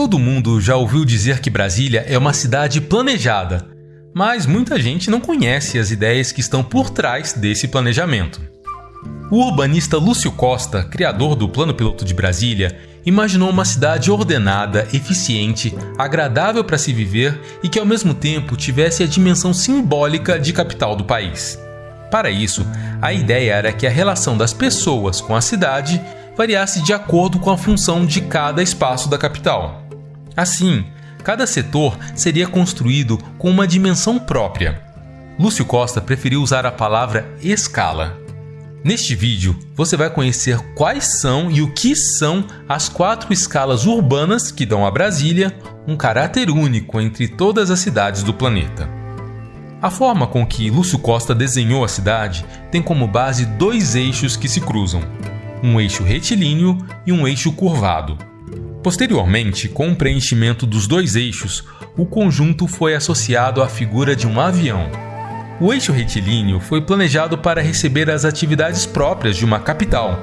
Todo mundo já ouviu dizer que Brasília é uma cidade planejada, mas muita gente não conhece as ideias que estão por trás desse planejamento. O urbanista Lúcio Costa, criador do Plano Piloto de Brasília, imaginou uma cidade ordenada, eficiente, agradável para se viver e que ao mesmo tempo tivesse a dimensão simbólica de capital do país. Para isso, a ideia era que a relação das pessoas com a cidade variasse de acordo com a função de cada espaço da capital. Assim, cada setor seria construído com uma dimensão própria. Lúcio Costa preferiu usar a palavra escala. Neste vídeo, você vai conhecer quais são e o que são as quatro escalas urbanas que dão a Brasília um caráter único entre todas as cidades do planeta. A forma com que Lúcio Costa desenhou a cidade tem como base dois eixos que se cruzam, um eixo retilíneo e um eixo curvado. Posteriormente, com o preenchimento dos dois eixos, o conjunto foi associado à figura de um avião. O eixo retilíneo foi planejado para receber as atividades próprias de uma capital.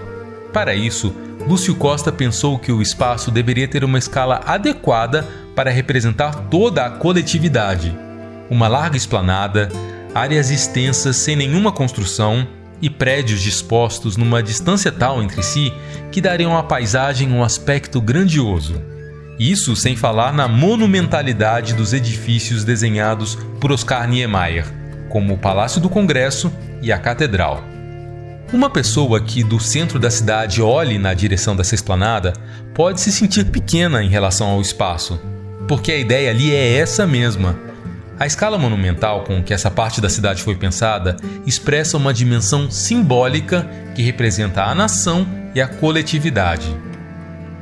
Para isso, Lúcio Costa pensou que o espaço deveria ter uma escala adequada para representar toda a coletividade. Uma larga esplanada, áreas extensas sem nenhuma construção e prédios dispostos numa distância tal entre si que dariam à paisagem um aspecto grandioso. Isso sem falar na monumentalidade dos edifícios desenhados por Oscar Niemeyer como o Palácio do Congresso e a Catedral. Uma pessoa que do centro da cidade olhe na direção dessa esplanada pode se sentir pequena em relação ao espaço, porque a ideia ali é essa mesma. A escala monumental com que essa parte da cidade foi pensada expressa uma dimensão simbólica que representa a nação e a coletividade.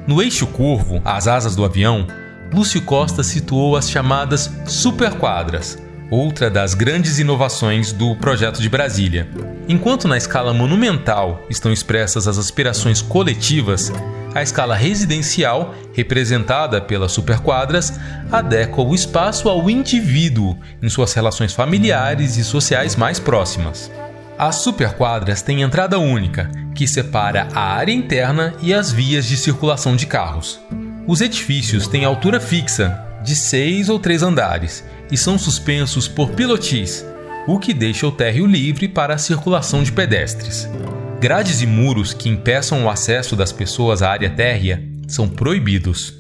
No eixo curvo, as asas do avião, Lúcio Costa situou as chamadas superquadras, outra das grandes inovações do projeto de Brasília. Enquanto na escala monumental estão expressas as aspirações coletivas, a escala residencial, representada pelas superquadras, adequa o espaço ao indivíduo em suas relações familiares e sociais mais próximas. As superquadras têm entrada única, que separa a área interna e as vias de circulação de carros. Os edifícios têm altura fixa, de seis ou três andares, e são suspensos por pilotis, o que deixa o térreo livre para a circulação de pedestres. Grades e muros que impeçam o acesso das pessoas à área térrea são proibidos.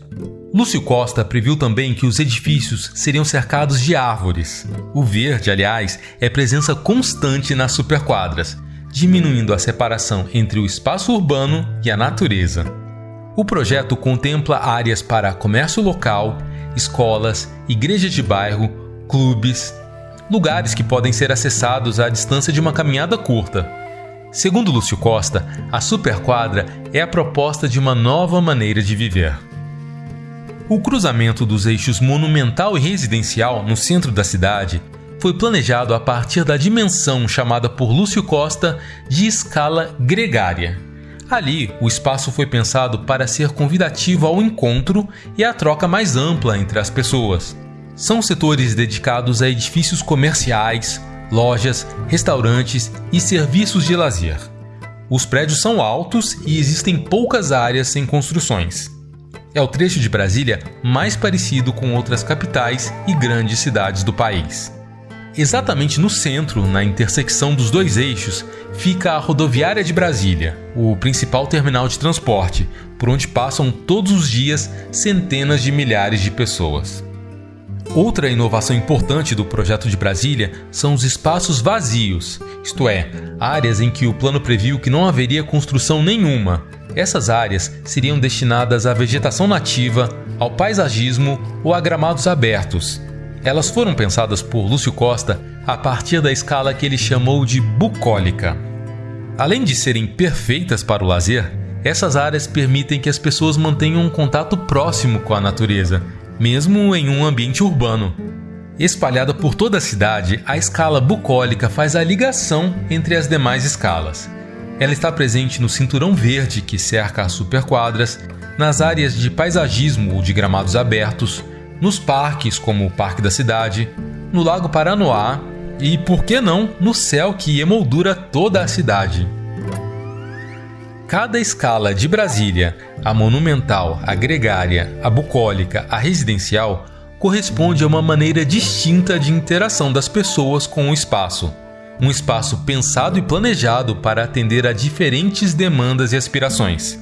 Lúcio Costa previu também que os edifícios seriam cercados de árvores. O verde, aliás, é presença constante nas superquadras, diminuindo a separação entre o espaço urbano e a natureza. O projeto contempla áreas para comércio local, escolas, igrejas de bairro, clubes, lugares que podem ser acessados à distância de uma caminhada curta. Segundo Lúcio Costa, a superquadra é a proposta de uma nova maneira de viver. O cruzamento dos eixos monumental e residencial no centro da cidade foi planejado a partir da dimensão chamada por Lúcio Costa de escala gregária. Ali, o espaço foi pensado para ser convidativo ao encontro e à troca mais ampla entre as pessoas. São setores dedicados a edifícios comerciais, lojas, restaurantes e serviços de lazer. Os prédios são altos e existem poucas áreas sem construções. É o trecho de Brasília mais parecido com outras capitais e grandes cidades do país. Exatamente no centro, na intersecção dos dois eixos, fica a Rodoviária de Brasília, o principal terminal de transporte, por onde passam todos os dias centenas de milhares de pessoas. Outra inovação importante do projeto de Brasília são os espaços vazios, isto é, áreas em que o plano previu que não haveria construção nenhuma. Essas áreas seriam destinadas à vegetação nativa, ao paisagismo ou a gramados abertos, elas foram pensadas por Lúcio Costa a partir da escala que ele chamou de bucólica. Além de serem perfeitas para o lazer, essas áreas permitem que as pessoas mantenham um contato próximo com a natureza, mesmo em um ambiente urbano. Espalhada por toda a cidade, a escala bucólica faz a ligação entre as demais escalas. Ela está presente no cinturão verde que cerca as superquadras, nas áreas de paisagismo ou de gramados abertos, nos parques como o Parque da Cidade, no Lago Paranoá e, por que não, no céu que emoldura toda a cidade. Cada escala de Brasília, a monumental, a gregária, a bucólica, a residencial, corresponde a uma maneira distinta de interação das pessoas com o espaço. Um espaço pensado e planejado para atender a diferentes demandas e aspirações.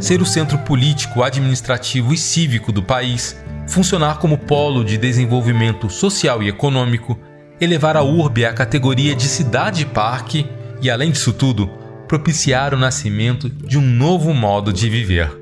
Ser o centro político, administrativo e cívico do país, funcionar como polo de desenvolvimento social e econômico, elevar a urbe à categoria de cidade-parque e, além disso tudo, propiciar o nascimento de um novo modo de viver.